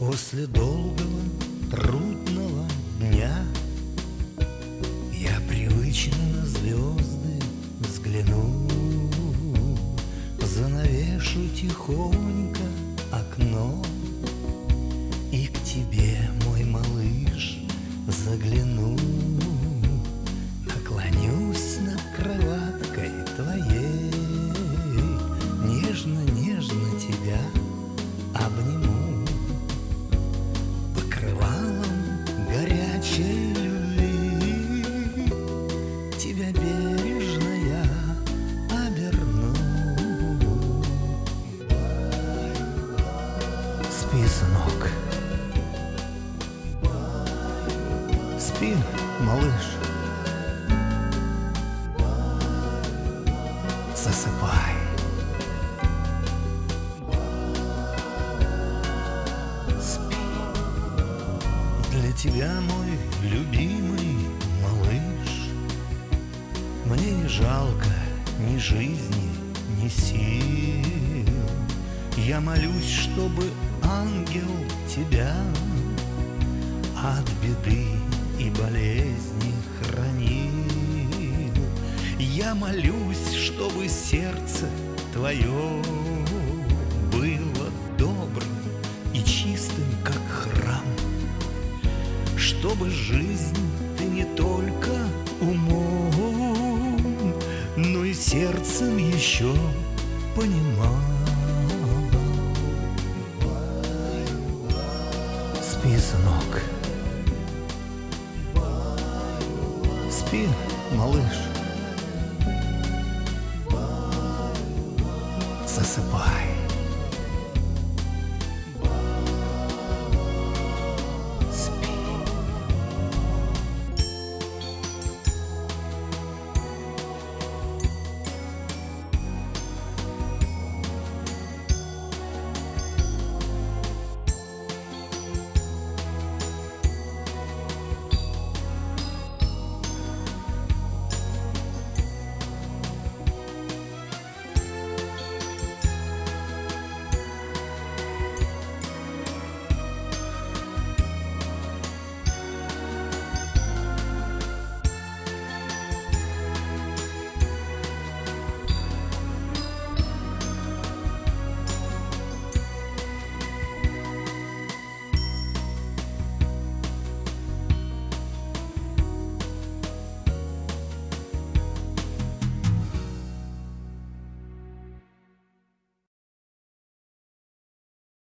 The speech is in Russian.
После долгого трудного дня Я привычно на звезды взгляну Занавешу тихонько окно И к тебе, мой малыш, загляну горячей любви Тебя бережно я оберну Спи, сынок. Спи, малыш. Засыпай. Спи. Для тебя, мой жалко ни жизни, ни сил. Я молюсь, чтобы ангел тебя От беды и болезни хранил. Я молюсь, чтобы сердце твое Было добрым и чистым, как храм. Чтобы жизнь ты не только сердцем еще понимал. Спи, сынок. Спи, малыш. Засыпай